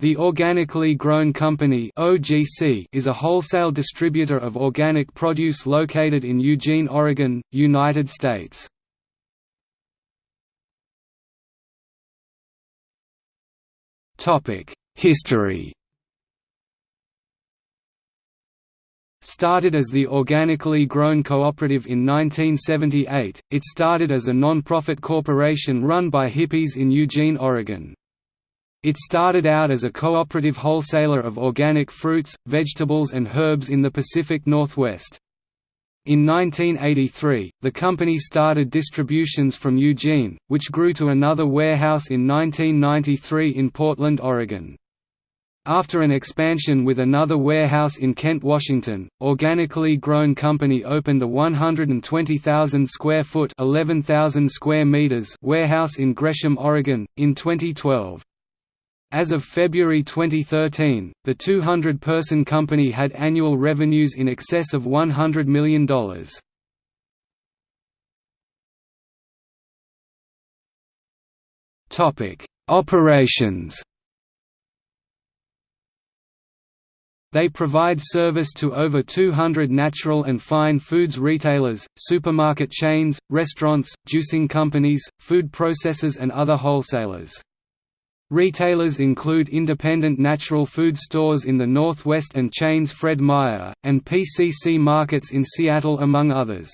The Organically Grown Company is a wholesale distributor of organic produce located in Eugene, Oregon, United States. History Started as the Organically Grown Cooperative in 1978, it started as a non-profit corporation run by hippies in Eugene, Oregon. It started out as a cooperative wholesaler of organic fruits, vegetables and herbs in the Pacific Northwest. In 1983, the company started distributions from Eugene, which grew to another warehouse in 1993 in Portland, Oregon. After an expansion with another warehouse in Kent, Washington, Organically Grown Company opened a 120,000 square foot (11,000 square meters) warehouse in Gresham, Oregon in 2012. As of February 2013, the 200-person company had annual revenues in excess of $100 million. Operations They provide service to over 200 natural and fine foods retailers, supermarket chains, restaurants, juicing companies, food processors and other wholesalers. Retailers include independent natural food stores in the Northwest and chains Fred Meyer, and PCC markets in Seattle among others.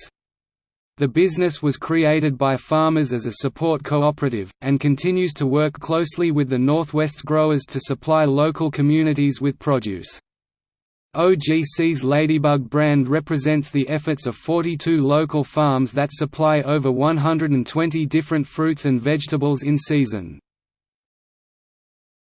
The business was created by farmers as a support cooperative, and continues to work closely with the Northwest growers to supply local communities with produce. OGC's Ladybug brand represents the efforts of 42 local farms that supply over 120 different fruits and vegetables in season.